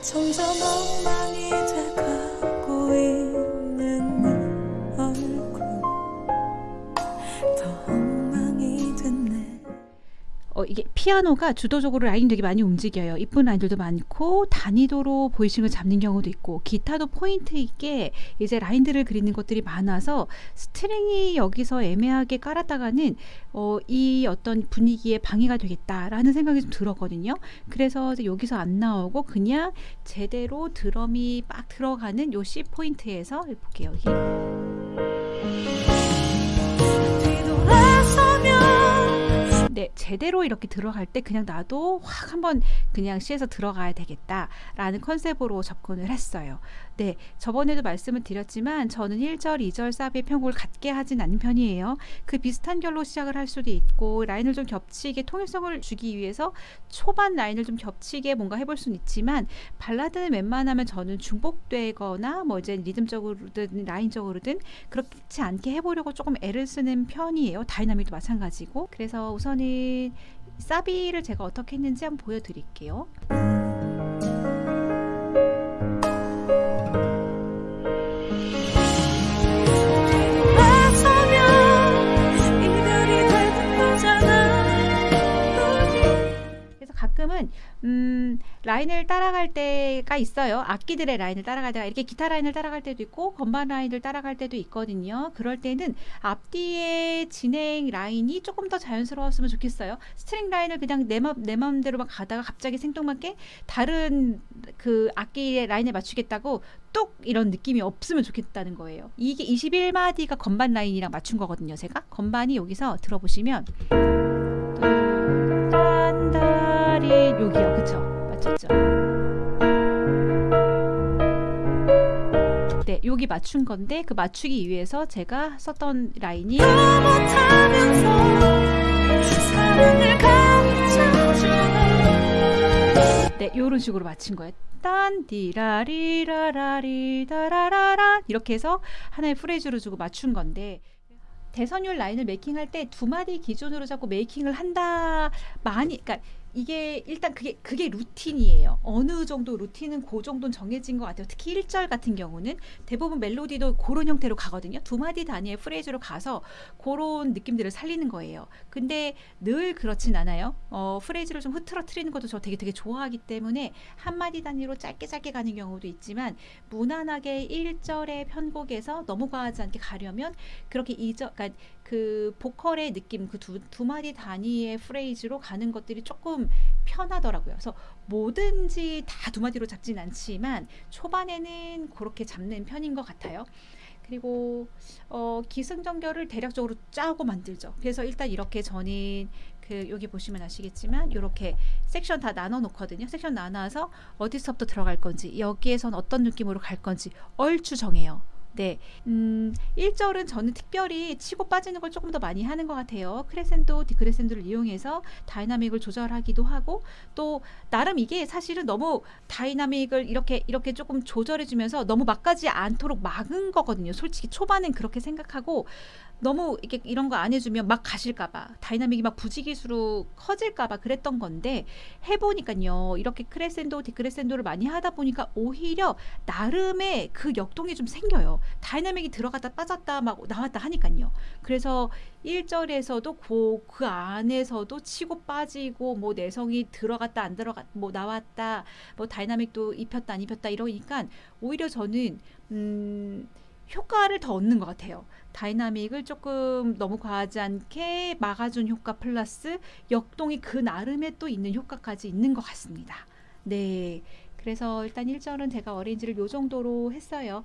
점점 엉망이 돼가고 있 어, 이게 피아노가 주도적으로 라인 되게 많이 움직여요. 이쁜 라인들도 많고 단2도로 voicing을 잡는 경우도 있고 기타도 포인트 있게 이제 라인들을 그리는 것들이 많아서 스트링이 여기서 애매하게 깔았다가는 어, 이 어떤 분위기에 방해가 되겠다라는 생각이 좀 들었거든요. 그래서 여기서 안 나오고 그냥 제대로 드럼이 빡 들어가는 요 C 포인트에서 볼게요. 여기. 제대로 이렇게 들어갈 때 그냥 나도 확 한번 그냥 C에서 들어가야 되겠다라는 컨셉으로 접근을 했어요. 네, 저번에도 말씀을 드렸지만 저는 1절, 2절 사비의 편곡을 같게 하진 않는 편이에요. 그 비슷한 결로 시작을 할 수도 있고 라인을 좀 겹치게 통일성을 주기 위해서 초반 라인을 좀 겹치게 뭔가 해볼 수는 있지만 발라드는 웬만하면 저는 중복되거나 뭐 이제 리듬적으로든 라인적으로든 그렇지 않게 해보려고 조금 애를 쓰는 편이에요. dynamic도 마찬가지고. 그래서 우선은 사비를 제가 어떻게 했는지 한번 보여드릴게요. 음, 라인을 따라갈 때가 있어요. 악기들의 라인을 따라갈 때가 이렇게 기타 라인을 따라갈 때도 있고 건반 라인을 따라갈 때도 있거든요. 그럴 때는 앞뒤의 진행 라인이 조금 더 자연스러웠으면 좋겠어요. 스트링 라인을 그냥 내, 맘, 내 마음대로 막 가다가 갑자기 생뚱맞게 다른 그 악기의 라인에 맞추겠다고 뚝 이런 느낌이 없으면 좋겠다는 거예요. 이게 21마디가 건반 라인이랑 맞춘 거거든요. 제가 건반이 여기서 들어보시면 네 여기 맞춘 건데 그 맞추기 위해서 제가 썼던 라인이 네 요런 식으로 맞춘 거예요. 딴디라리라라리다라라라 이렇게 해서 하나의 프레이즈로 주고 맞춘 건데 대선율 라인을 making할 때 두 마디 기준으로 잡고 making을 한다 많이 그러니까 이게 일단 그게 그게 루틴이에요. 어느 정도 루틴은 그 정도는 정해진 것 같아요. 특히 1절 같은 경우는 대부분 멜로디도 그런 형태로 가거든요. 두 마디 단위의 프레이즈로 가서 그런 느낌들을 살리는 거예요. 근데 늘 그렇진 않아요. 어, 프레이즈를 좀 흐트러트리는 것도 저 되게 되게 좋아하기 때문에 한 마디 단위로 짧게 짧게 가는 경우도 있지만 무난하게 1절의 편곡에서 너무 과하지 않게 가려면 그렇게 2절 그러니까 그 보컬의 느낌 그두 두 마디 단위의 프레이즈로 가는 것들이 조금 편하더라고요. 그래서 뭐든지 다 두 마디로 잡진 않지만 초반에는 그렇게 잡는 편인 것 같아요. 그리고 어, 기승전결을 대략적으로 짜고 만들죠. 그래서 일단 이렇게 저는 그 여기 보시면 아시겠지만 이렇게 섹션 다 나눠 놓거든요. 섹션 나눠서 어디서부터 들어갈 건지 여기에선 어떤 느낌으로 갈 건지 얼추 정해요. 네, 음, 1절은 저는 특별히 치고 빠지는 걸 조금 더 많이 하는 것 같아요. 크레센도, 디크레센도를 이용해서 dynamic을 조절하기도 하고 또 나름 이게 사실은 너무 dynamic을 이렇게 이렇게 조금 조절해주면서 너무 막 가지 않도록 막은 거거든요. 솔직히 초반엔 그렇게 생각하고 너무 이렇게 이런 거 안 해주면 막 가실까봐 dynamic이 막 부지기수로 커질까봐 그랬던 건데 해보니까요 이렇게 크레센도 디크레센도를 많이 하다 보니까 오히려 나름의 그 역동이 좀 생겨요 dynamic이 들어갔다 빠졌다 막 나왔다 하니까요 그래서 1절에서도 그, 그 안에서도 치고 빠지고 뭐 내성이 들어갔다 안 들어갔 뭐 나왔다 뭐 dynamic도 입혔다 안 입혔다 이러니까 오히려 저는 음 효과를 더 얻는 것 같아요. dynamic을 조금 너무 과하지 않게 막아준 효과 플러스 역동이 그 나름의 또 있는 효과까지 있는 것 같습니다. 네. 그래서 일단 1절은 제가 arrange를 요 정도로 했어요.